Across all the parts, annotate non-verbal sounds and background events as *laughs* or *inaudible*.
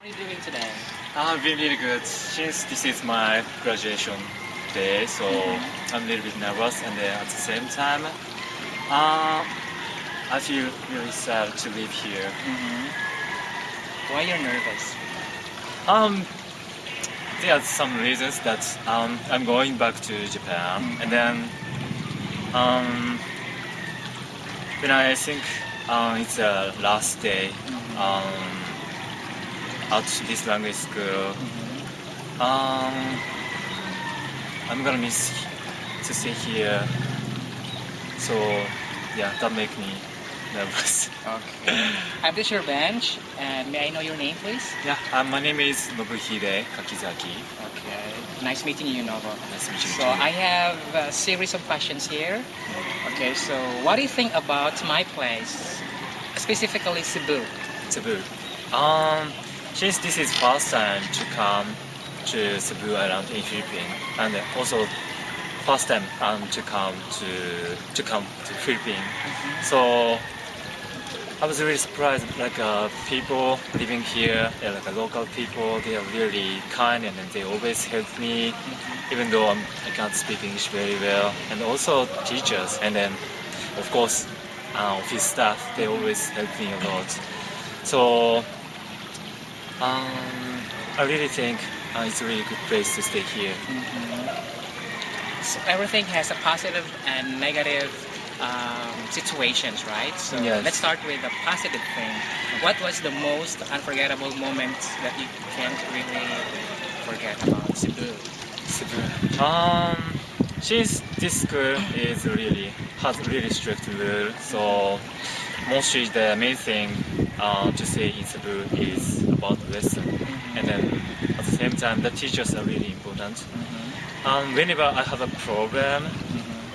How are you doing today? I've been really good since this is my graduation day, so Mhm. I'm a little bit nervous, and then at the same time, uh, I feel really sad to live here. Mm-hmm. Why you're nervous? Um, there are some reasons that um, I'm going back to Japan, Mhm. and then um, when I think uh, it's the last day um, at this language school. Mm-hmm. Um, I'm gonna miss to stay here. So yeah, that make me nervous. Okay. I'm this your bench, and may I know your name, please? yeah, uh, my name is Nobuhide Kakizaki. Okay. Nice meeting you, Nobu. Nice meeting meet you. So I have a series of questions here. Okay, so what do you think about my place, specifically Cebu? Cebu. Um, since this is first time to come to Cebu Island in Philippines, and also first time um, to come to to come to Philippines. So I was really surprised. Like uh, people living here, they're like uh, local people. They are really kind, and then they always help me, even though I'm, I can't speak English very well. And also teachers, and then of course uh, office staff. They always help me a lot. So um, I really think uh, it's a really good place to stay here. So everything has a positive and negative um, situations, right? So Yes. let's start with the positive thing. What was the most unforgettable moment that you can't really forget about Cebu? Cebu. Um, since this school is really has really strict rule, so mostly the main thing uh, to say in Cebu is about lesson, and then at the same time the teachers are really important. Um, whenever I have a problem,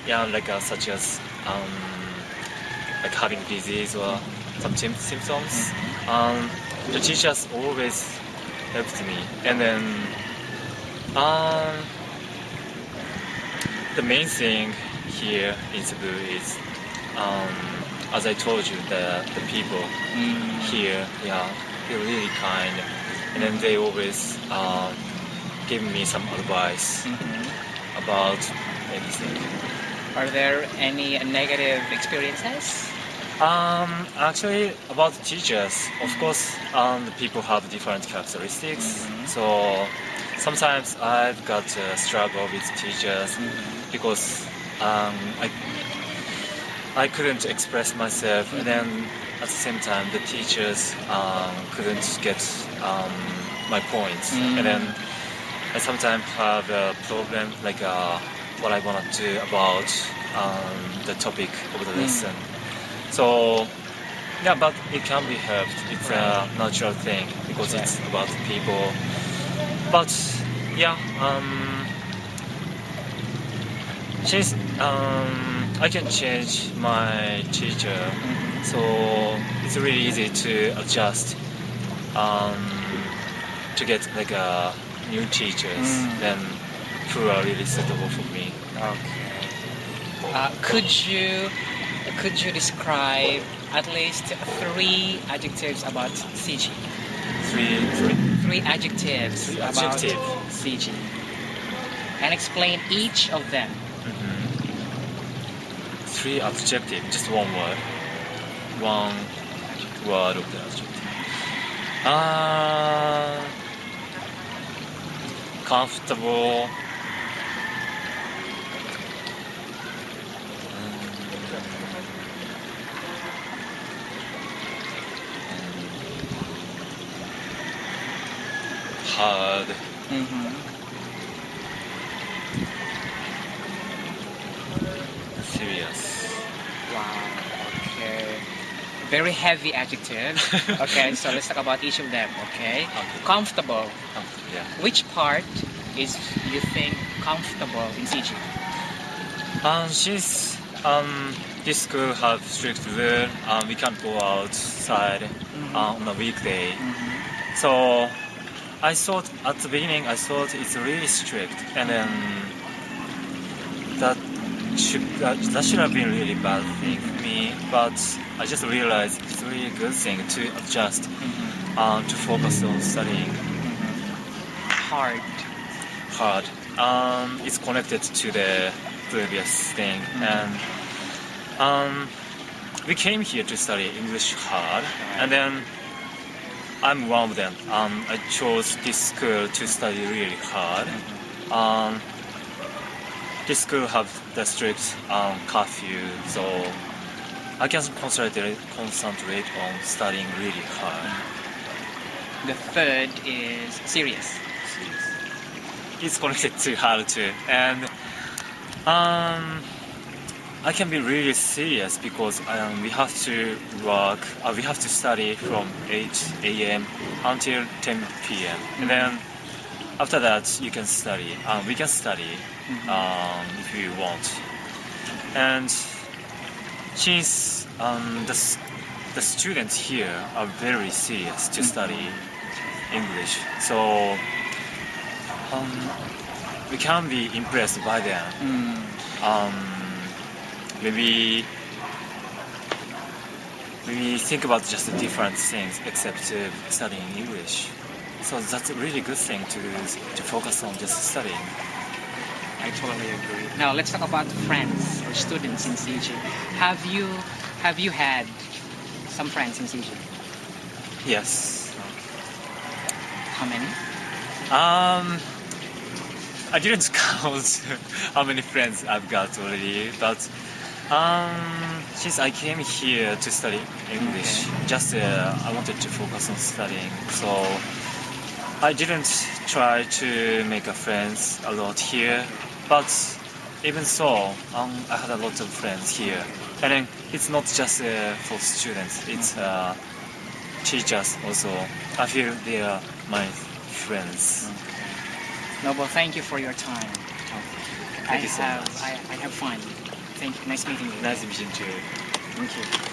yeah, like uh, such as um, like having disease or some sym- symptoms, um, the teachers always helped me, and then um, the main thing here in Cebu is, um, as I told you, the the people here, yeah, they're really kind, and then they always um, give me some advice about anything. Are there any negative experiences? Um, actually, about the teachers, of course, um, the people have different characteristics. Mhm. So sometimes I've got a struggle with teachers because um, I I couldn't express myself, and then at the same time, the teachers um, couldn't get um, my points, Mm. and then I sometimes have a problem like uh, what I want to do about um, the topic of the Mm. lesson. So yeah, but it can be helped. It's a natural thing because Right. it's about people. But yeah, um, since um, I can change my teacher, so it's really easy to adjust um, to get like a new teachers Mm. then who are really suitable for me. Okay. Uh, could you could you describe at least three adjectives about CG? Three, adjectives Three about adjective. CG. And explain each of them. mhm. Three adjective, just one word, one word of the adjective. Uh, comfortable. hard, serious. Very heavy adjective. *laughs* Okay, so let's talk about each of them. Okay. Okay. Comfortable. Comfortable, yeah. Which part is you think comfortable in CG? Um, since um, this school have strict rule, um, we can't go outside uh, on a weekday. So I thought at the beginning, I thought it's really strict, and then that should that, that should have been really bad thing for me. But I just realized it's a really good thing to adjust um, to focus on studying Hard. hard. Um, it's connected to the previous thing, and um, we came here to study English hard, and then I'm one of them. Um, I chose this school to study really hard. Um, this school have the strict um, curfew, so I can concentrate concentrate on studying really hard. The third is serious. It's connected to hard too, and um, I can be really serious because um, we have to work. Uh, we have to study from 8 a.m. until 10 p.m. and then after that you can study. Um, we can study um, if you want. And since um, the the students here are very serious to study English, so um, we can be impressed by them. Mm. Um, maybe maybe think about just the different things except uh, studying English. So that's a really good thing to to focus on just studying. I totally agree. Now let's talk about friends or students in CG. Have you have you had some friends in CG? Yes. How many? Um, I didn't *laughs* count how many friends I've got already, but um, since I came here to study English, just uh, I wanted to focus on studying, so I didn't try to make a friends a lot here. But even so, um, I had a lot of friends here, and then it's not just uh, for students; it's uh, teachers also. I feel they are my friends. No, Nobu, thank you for your time. I you so have much. I, I have fun. Thank you. Nice meeting you. Nice meeting you. Thank you.